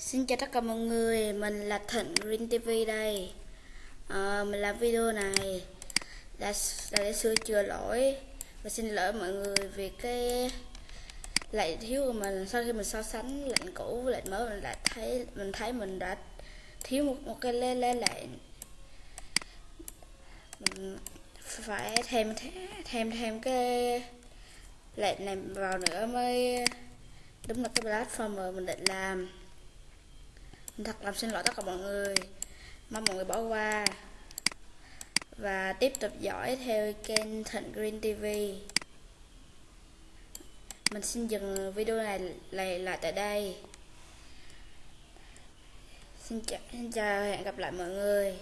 Xin chào tất cả mọi người, mình là Thịnh Green TV đây. À, Mình làm video này là, là để sửa chữa lỗi. Và xin lỗi mọi người vì cái lệnh thiếu của mình. Sau khi mình so sánh lệnh cũ với lệnh mới mình lại thấy mình thấy mình đã thiếu một, một cái lê lê lệnh. Mình phải thêm thêm thêm cái lệnh này vào nữa mới đúng là cái platform mình định làm thật lòng xin lỗi tất cả mọi người. Mong mọi người bỏ qua. Và tiếp tục dõi theo kênh Thịnh Green TV mình xin dừng video này lại lại tại đây. Xin chào, xin chào hẹn gặp lại mọi người.